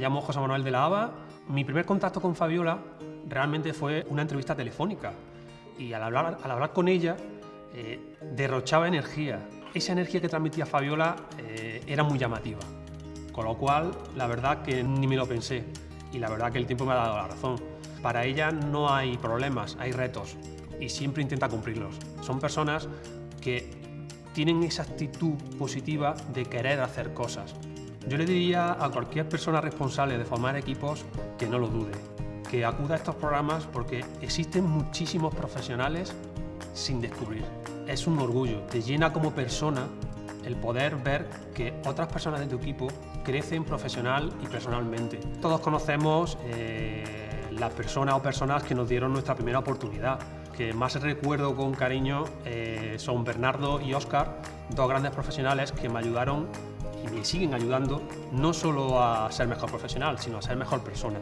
llamo José Manuel de la Haba. Mi primer contacto con Fabiola realmente fue una entrevista telefónica y al hablar, al hablar con ella eh, derrochaba energía. Esa energía que transmitía Fabiola eh, era muy llamativa, con lo cual la verdad que ni me lo pensé y la verdad que el tiempo me ha dado la razón. Para ella no hay problemas, hay retos y siempre intenta cumplirlos. Son personas que tienen esa actitud positiva de querer hacer cosas. Yo le diría a cualquier persona responsable de formar equipos que no lo dude, que acuda a estos programas porque existen muchísimos profesionales sin descubrir. Es un orgullo, te llena como persona el poder ver que otras personas de tu equipo crecen profesional y personalmente. Todos conocemos eh, las personas o personas que nos dieron nuestra primera oportunidad. Que más recuerdo con cariño eh, son Bernardo y Óscar, dos grandes profesionales que me ayudaron y me siguen ayudando no solo a ser mejor profesional, sino a ser mejor persona.